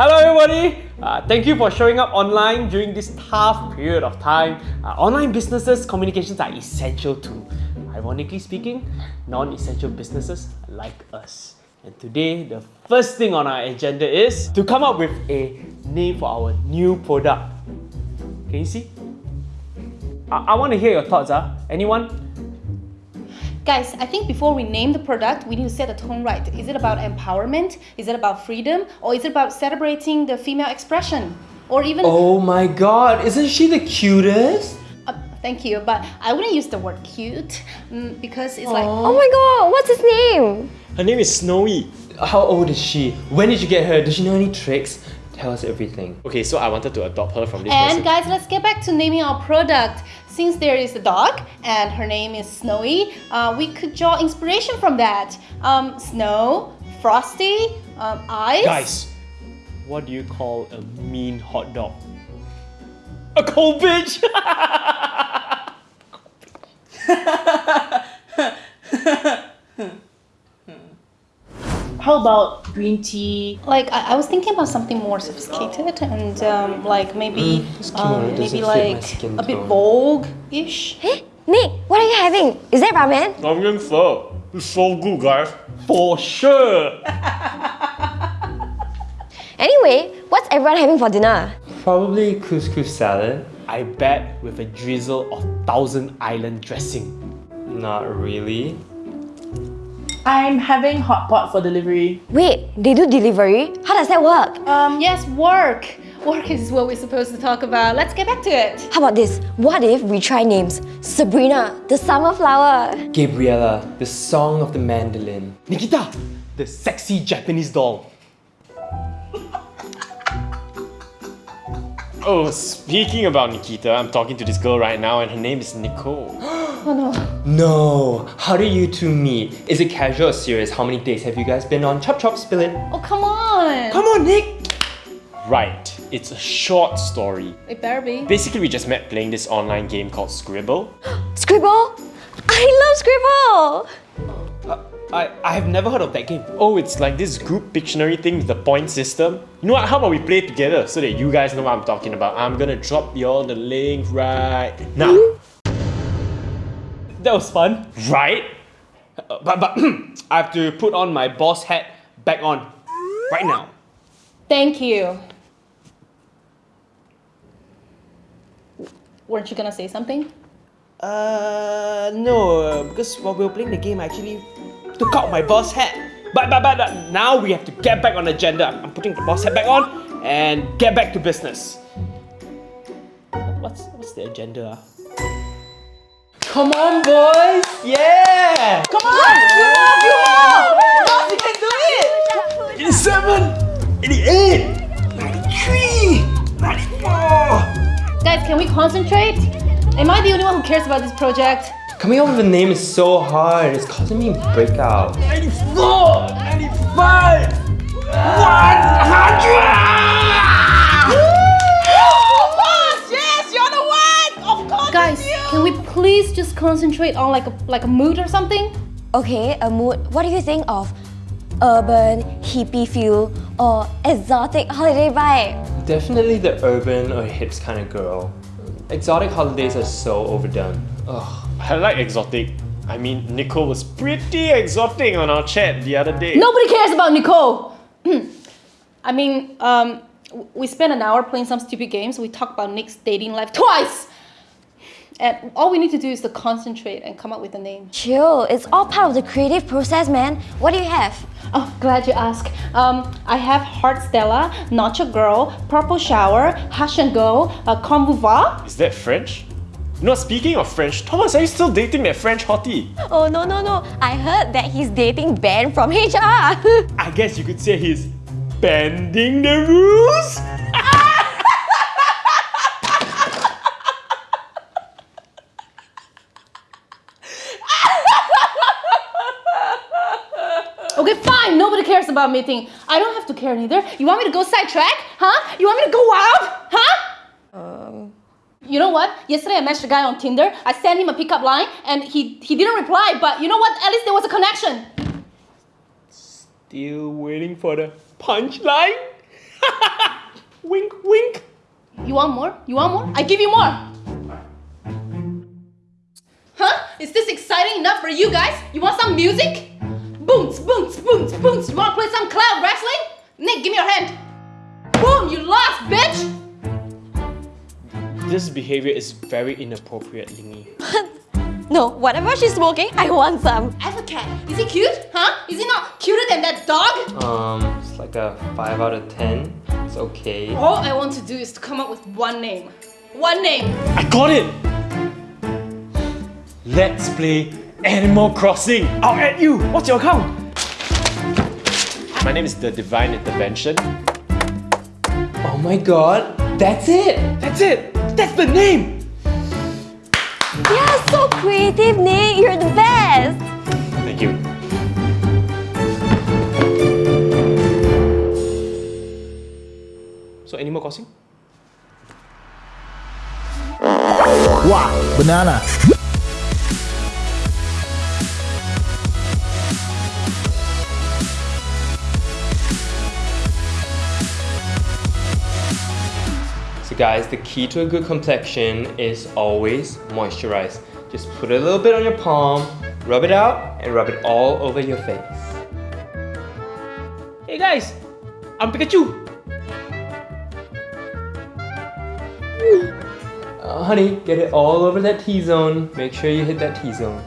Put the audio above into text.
Hello everybody! Uh, thank you for showing up online during this tough period of time. Uh, online businesses, communications are essential too. Ironically speaking, non-essential businesses like us. And today, the first thing on our agenda is to come up with a name for our new product. Can you see? I, I want to hear your thoughts, huh? Anyone? Guys, I think before we name the product, we need to set the tone right. Is it about empowerment? Is it about freedom? Or is it about celebrating the female expression? Or even. Oh my god, isn't she the cutest? Uh, thank you, but I wouldn't use the word cute mm, because it's like. Oh my god, what's his name? Her name is Snowy. How old is she? When did you get her? Does she know any tricks? Tell us everything. Okay, so I wanted to adopt her from this And person. guys, let's get back to naming our product. Since there is a dog and her name is Snowy, uh, we could draw inspiration from that. Um, snow, frosty, um, ice. Guys, what do you call a mean hot dog? A cold bitch! How about green tea? Like I, I was thinking about something more sophisticated and um, like maybe this kimono um, maybe like a bit tone. vogue-ish. Hey, Nick, what are you having? Is that ramen? I'm getting pho. It's so good, guys. For sure! Anyway, what's everyone having for dinner? Probably couscous salad. I bet with a drizzle of Thousand Island dressing. Not really. I'm having hot pot for delivery. Wait, they do delivery? How does that work? Um, yes, work. Work is what we're supposed to talk about. Let's get back to it. How about this? What if we try names? Sabrina, the summer flower. Gabriella, the song of the mandolin. Nikita, the sexy Japanese doll. Oh, speaking about Nikita, I'm talking to this girl right now and her name is Nicole. Oh no. No! How do you two meet? Is it casual or serious? How many dates have you guys been on? Chop chop, spill it. Oh, come on. Come on, Nick! right, it's a short story. It better be. Basically, we just met playing this online game called Scribble. Scribble? I love Scribble! Uh, I, I have never heard of that game. Oh, it's like this group Pictionary thing with the point system. You know what? How about we play it together so that you guys know what I'm talking about? I'm gonna drop you all the link right now. That was fun. Right? Uh, but but I have to put on my boss hat back on right now. Thank you. Weren't you gonna say something? Uh, no, uh, because while we were playing the game, I actually took out my boss hat. But, but, but uh, now we have to get back on agenda. I'm putting the boss hat back on and get back to business. What's, what's the agenda? Come on, boys! Yeah! Come on! You move, you move! You can do it! 87! 88! 93! 94! Guys, can we concentrate? Am I the only one who cares about this project? Coming up with a name is so hard. It's causing me breakout. 94! 95! 100! Boss, yes, you're the one! Of course Guys, you! can we please just concentrate on like a like a mood or something? Okay, a mood. What do you think of urban, hippie feel, or exotic holiday vibe? Definitely the urban or hips kind of girl. Exotic holidays are so overdone. Ugh. I like exotic. I mean, Nicole was pretty exotic on our chat the other day. Nobody cares about Nicole. I mean, um, we spent an hour playing some stupid games. We talked about Nick's dating life twice. And all we need to do is to concentrate and come up with a name. Chill, it's all part of the creative process, man. What do you have? Oh, glad you asked. Um, I have Heart Stella, Nacho Girl, Purple Shower, Hush and Go, uh, Convouva. Is that French? You know, speaking of French, Thomas, are you still dating that French hottie? Oh no no no! I heard that he's dating Ben from HR. I guess you could say he's bending the rules? Okay, fine. Nobody cares about meeting. I don't have to care neither. You want me to go sidetrack? Huh? You want me to go wild? You know what? Yesterday I matched a guy on Tinder. I sent him a pickup line and he he didn't reply. But you know what? At least there was a connection. Still waiting for the punchline? Wink, wink. You want more? You want more? I give you more. Huh? Is this exciting enough for you guys? You want some music? Boom, boom, boom, boom. You want to play some cloud wrestling? Nick, give me your hand. Boom, you lost, bitch. This behavior is very inappropriate, Lingy. No, whatever she's smoking, I want some. I have a cat. Is he cute? Huh? Is he not cuter than that dog? Um, it's like a 5 out of 10. It's okay. All I want to do is to come up with one name. One name. I got it! Let's play Animal Crossing. I'll add you. What's your account? My name is The Divine Intervention. Oh my god, that's it! That's it. That's the name. Yeah, so creative, Nick. You're the best. Thank you. So Animal Crossing? Wow, banana. So guys, the key to a good complexion is always moisturize. Just put a little bit on your palm, rub it out, and rub it all over your face. Hey guys, I'm Pikachu. Uh, honey, get it all over that T-zone. Make sure you hit that T-zone.